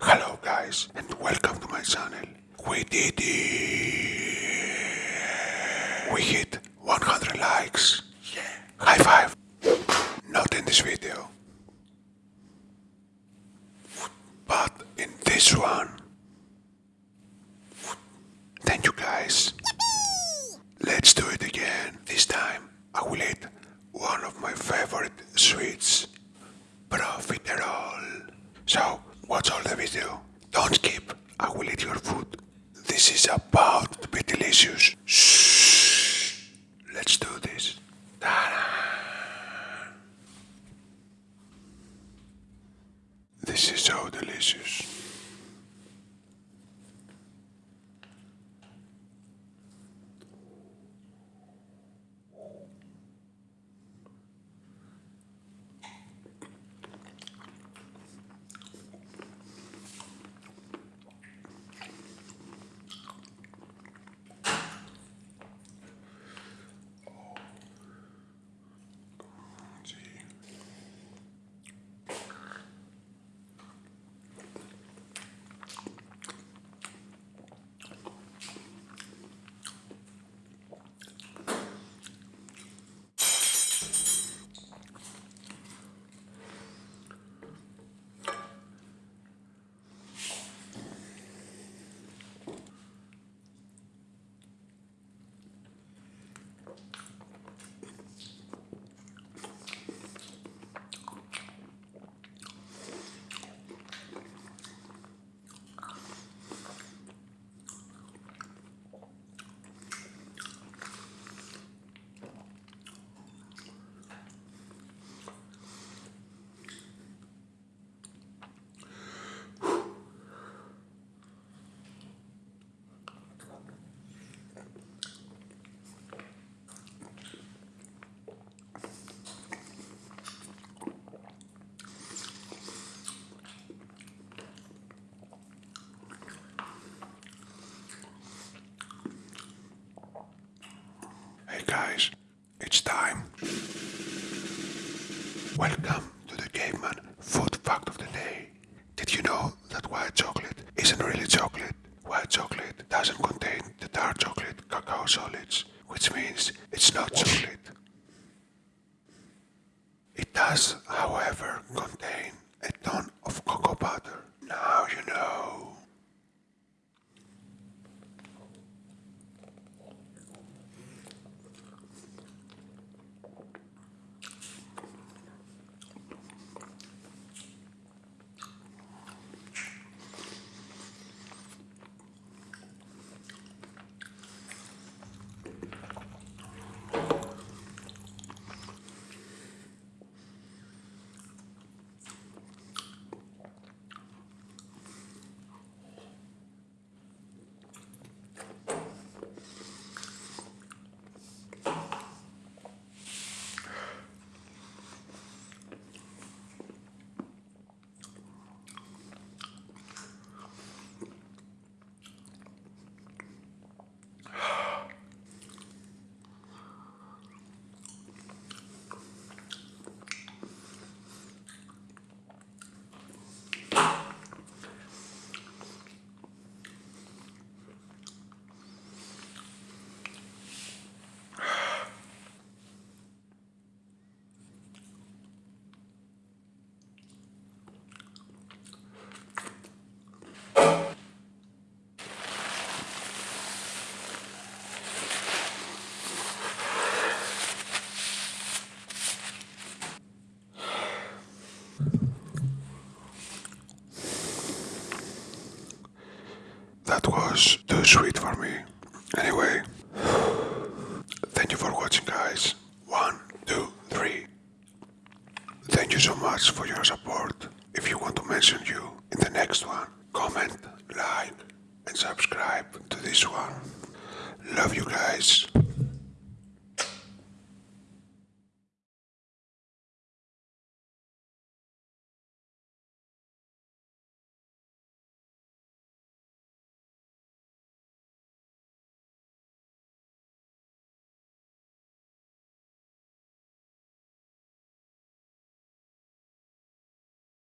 Hello guys and welcome to my channel. We did it. We hit 100 likes. Yeah. High five. Not in this video. But in this one. Thank you guys. Let's do it again. This time I will eat one of my favorite sweets. Profiterole. So, watch all the video. Don't skip. I will eat your food. This is about Shh. Let's do this. This is so delicious. Guys, it's time. Welcome to the Caveman Food Fact of the Day. Did you know that white chocolate isn't really chocolate? White chocolate doesn't contain the dark chocolate cacao solids, which means it's not chocolate. It does, however, contain a ton of cocoa butter. Now you know. That was too sweet for me. Anyway, thank you for watching, guys. One, two, three. Thank you so much for your support. If you want to mention you in the next one, comment, like, and subscribe to this one. Love you guys.